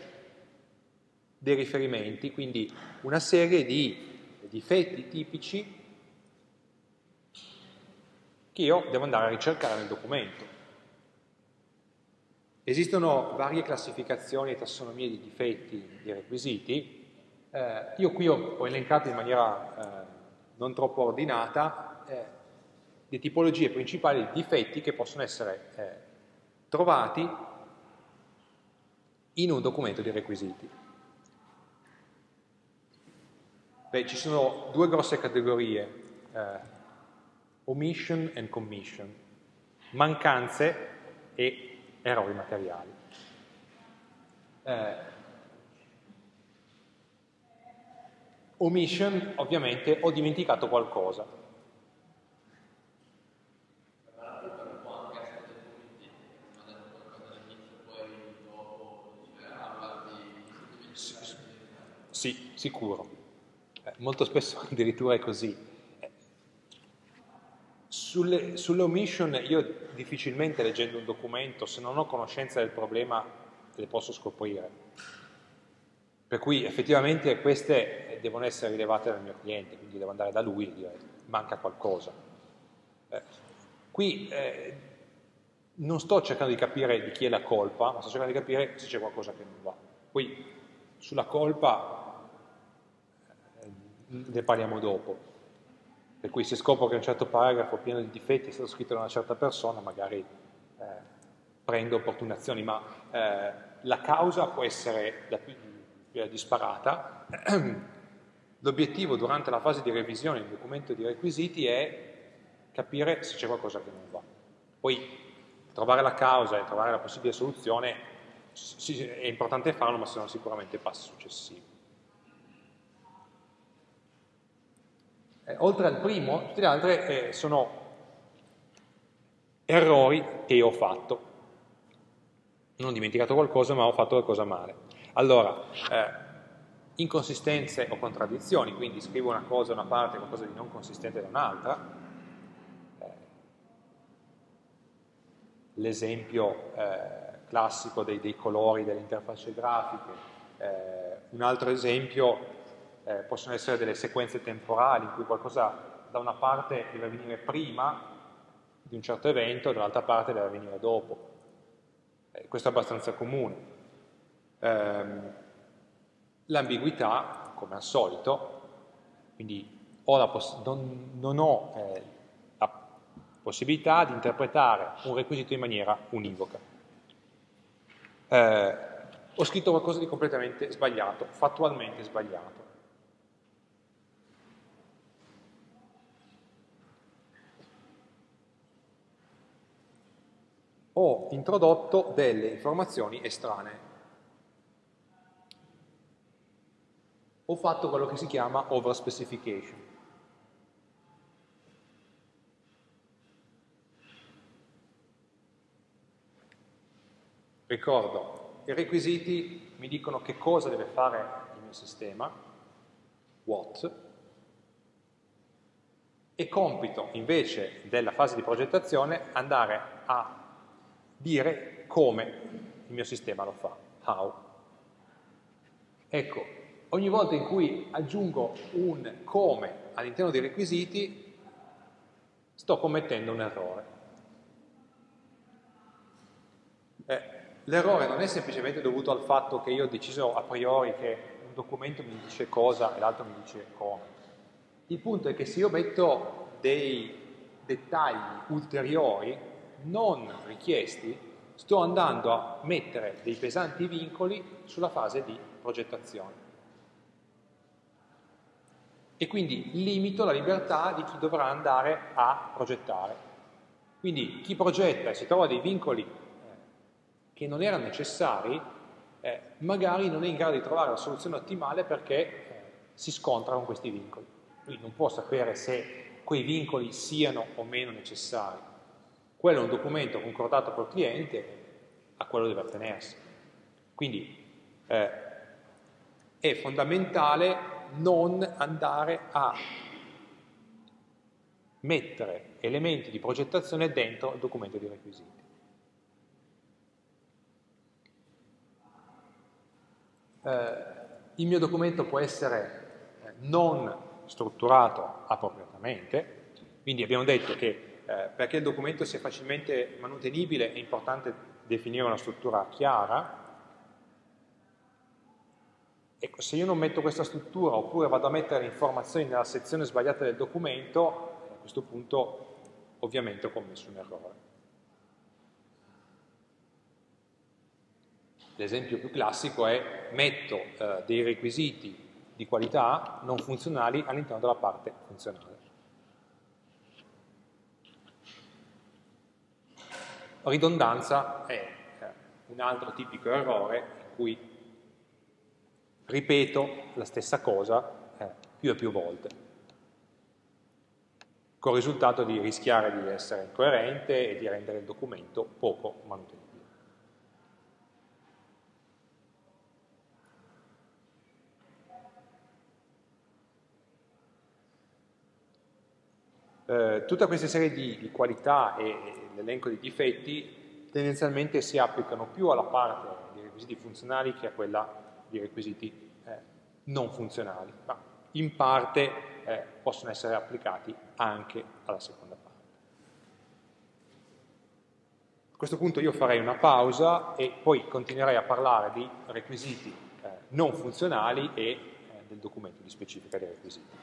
dei riferimenti, quindi una serie di difetti tipici che io devo andare a ricercare nel documento. Esistono varie classificazioni e tassonomie di difetti di requisiti. Eh, io qui ho, ho, elencato in maniera eh, non troppo ordinata eh, le tipologie principali di difetti che possono essere eh, trovati in un documento di requisiti. Beh, ci sono due grosse categorie, eh, omission and commission, mancanze e errori materiali. Eh, omission, ovviamente, ho dimenticato qualcosa. Sì, sicuro. Eh, molto spesso addirittura è così. Sulle, sulle omission io difficilmente leggendo un documento, se non ho conoscenza del problema, le posso scoprire. Per cui effettivamente queste devono essere rilevate dal mio cliente, quindi devo andare da lui e dire manca qualcosa. Eh, qui eh, non sto cercando di capire di chi è la colpa, ma sto cercando di capire se c'è qualcosa che non va. Poi sulla colpa eh, ne parliamo dopo. Per cui se scopro che un certo paragrafo pieno di difetti è stato scritto da una certa persona, magari eh, prendo opportune azioni, ma eh, la causa può essere la più, più disparata. L'obiettivo durante la fase di revisione del documento di requisiti è capire se c'è qualcosa che non va. Poi trovare la causa e trovare la possibile soluzione è importante farlo, ma sono sicuramente passi successivi. Eh, oltre al primo, tutte le altre eh, sono errori che ho fatto. Non ho dimenticato qualcosa, ma ho fatto qualcosa male. Allora, eh, inconsistenze o contraddizioni, quindi scrivo una cosa da una parte e qualcosa di non consistente da un'altra. Eh, l'esempio eh, classico dei, dei, colori delle interfacce grafiche. Eh, un altro esempio eh, possono essere delle sequenze temporali in cui qualcosa da una parte deve avvenire prima di un certo evento e dall'altra parte deve avvenire dopo. Eh, questo è abbastanza comune. Eh, L'ambiguità, come al solito, quindi ho non, non, ho eh, la possibilità di interpretare un requisito in maniera univoca. Eh, ho scritto qualcosa di completamente sbagliato, fattualmente sbagliato. Ho introdotto delle informazioni estranee. Ho fatto quello che si chiama overspecification. Ricordo, i requisiti mi dicono che cosa deve fare il mio sistema, what, e compito invece della fase di progettazione andare a dire come il mio sistema lo fa, how. Ecco, ogni volta in cui aggiungo un come all'interno dei requisiti, sto commettendo un errore. Eh, L'errore non è semplicemente dovuto al fatto che io ho deciso a priori che un documento mi dice cosa e l'altro mi dice come. Il punto è che se io metto dei dettagli ulteriori non richiesti, sto andando a mettere dei pesanti vincoli sulla fase di progettazione. E quindi limito la libertà di chi dovrà andare a progettare. Quindi chi progetta e si trova dei vincoli eh, che non erano necessari, eh, magari non è in grado di trovare la soluzione ottimale perché eh, si scontra con questi vincoli. Quindi non può sapere se quei vincoli siano o meno necessari. Quello è un documento concordato col cliente, a quello deve attenersi. Quindi eh, è fondamentale non andare a mettere elementi di progettazione dentro il documento di requisiti. Eh, il mio documento può essere eh, non strutturato appropriatamente, quindi abbiamo detto che eh, perché il documento sia facilmente manutenibile è importante definire una struttura chiara. Ecco, se io non metto questa struttura oppure vado a mettere informazioni nella sezione sbagliata del documento, a questo punto ovviamente ho commesso un errore. L'esempio più classico è metto eh, dei requisiti di qualità non funzionali all'interno della parte funzionale. Ridondanza è eh, un altro tipico errore in cui ripeto la stessa cosa eh, più e più volte, con il risultato di rischiare di essere incoerente e di rendere il documento poco manutenibile. Eh, tutta questa serie di, di qualità e l'elenco di difetti tendenzialmente si applicano più alla parte di requisiti funzionali che a quella di requisiti eh, non funzionali, ma in parte eh, possono essere applicati anche alla seconda parte. A questo punto io farei una pausa e poi continuerei a parlare di requisiti eh, non funzionali e eh, del documento di specifica dei requisiti.